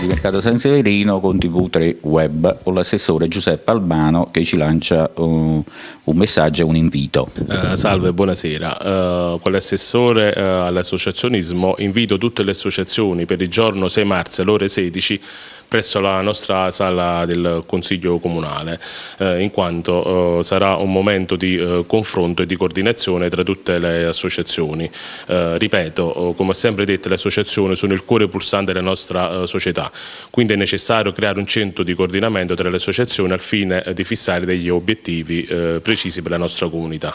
di Mercato San Severino con TV3 Web con l'assessore Giuseppe Albano che ci lancia uh, un messaggio e un invito. Uh, salve, buonasera. Uh, con l'assessore all'associazionismo invito tutte le associazioni per il giorno 6 marzo alle ore 16 presso la nostra sala del Consiglio Comunale, in quanto sarà un momento di confronto e di coordinazione tra tutte le associazioni. ripeto, come ho sempre detto, le associazioni sono il cuore pulsante della nostra società, quindi è necessario creare un centro di coordinamento tra le associazioni al fine di fissare degli obiettivi eh, precisi per la nostra comunità.